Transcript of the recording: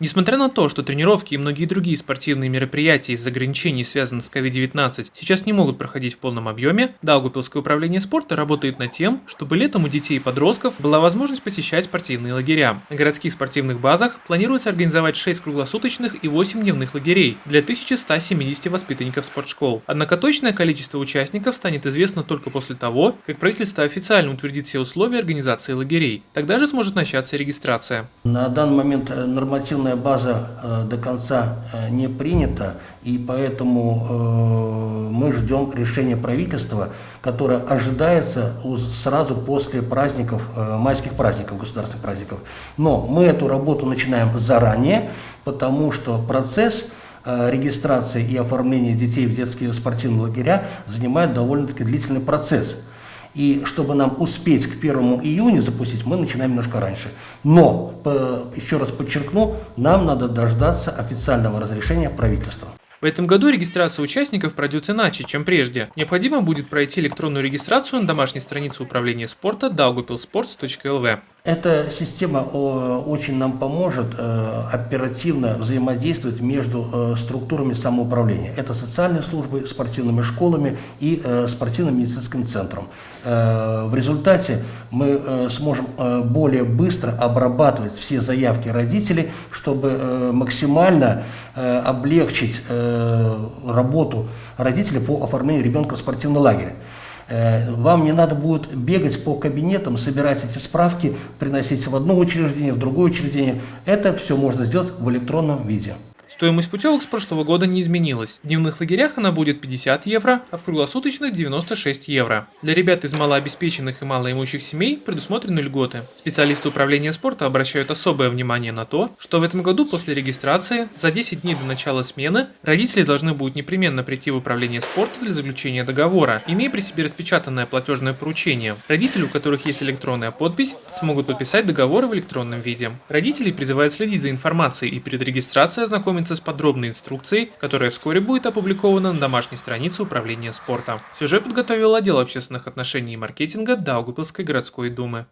Несмотря на то, что тренировки и многие другие спортивные мероприятия из-за ограничений, связанных с COVID-19, сейчас не могут проходить в полном объеме, Даугупилское управление спорта работает над тем, чтобы летом у детей и подростков была возможность посещать спортивные лагеря. На городских спортивных базах планируется организовать 6 круглосуточных и 8 дневных лагерей для 1170 воспитанников спортшкол. Однако точное количество участников станет известно только после того, как правительство официально утвердит все условия организации лагерей. Тогда же сможет начаться регистрация. На данный момент э, нормативная база э, до конца э, не принята, и поэтому мы ждем решения правительства, которое ожидается сразу после праздников, майских праздников, государственных праздников. Но мы эту работу начинаем заранее, потому что процесс регистрации и оформления детей в детские спортивные лагеря занимает довольно-таки длительный процесс. И чтобы нам успеть к 1 июня запустить, мы начинаем немножко раньше. Но, еще раз подчеркну, нам надо дождаться официального разрешения правительства. В этом году регистрация участников пройдет иначе, чем прежде. Необходимо будет пройти электронную регистрацию на домашней странице управления спорта daugupilsports.lv. Эта система очень нам поможет э, оперативно взаимодействовать между э, структурами самоуправления. Это социальные службы, спортивными школами и э, спортивным медицинским центром. В результате мы сможем более быстро обрабатывать все заявки родителей, чтобы максимально облегчить работу родителей по оформлению ребенка в спортивный лагерь. Э, вам не надо будет бегать по кабинетам, собирать эти справки, приносить в одно учреждение, в другое учреждение. Это все можно сделать в электронном виде. Стоимость путевок с прошлого года не изменилась. В дневных лагерях она будет 50 евро, а в круглосуточных 96 евро. Для ребят из малообеспеченных и малоимущих семей предусмотрены льготы. Специалисты управления спорта обращают особое внимание на то, что в этом году после регистрации за 10 дней до начала смены родители должны будут непременно прийти в управление спорта для заключения договора, имея при себе распечатанное платежное поручение. Родители, у которых есть электронная подпись, смогут подписать договоры в электронном виде. Родителей призывают следить за информацией и перед регистрацией ознакомиться ознакомиться с подробной инструкцией, которая вскоре будет опубликована на домашней странице Управления спорта. Сюжет подготовил отдел общественных отношений и маркетинга Даугупилской городской думы.